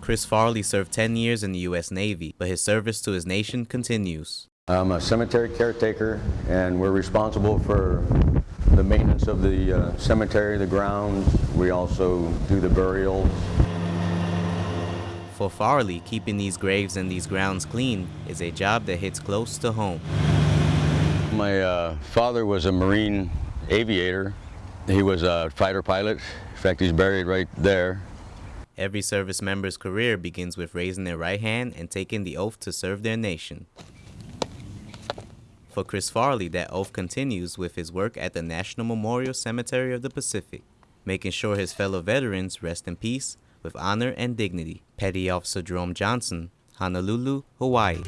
Chris Farley served 10 years in the U.S. Navy, but his service to his nation continues. I'm a cemetery caretaker, and we're responsible for the maintenance of the uh, cemetery, the grounds. We also do the burials. For Farley, keeping these graves and these grounds clean is a job that hits close to home. My uh, father was a Marine aviator. He was a fighter pilot. In fact, he's buried right there. Every service member's career begins with raising their right hand and taking the oath to serve their nation. For Chris Farley, that oath continues with his work at the National Memorial Cemetery of the Pacific, making sure his fellow veterans rest in peace with honor and dignity. Petty Officer Jerome Johnson, Honolulu, Hawaii.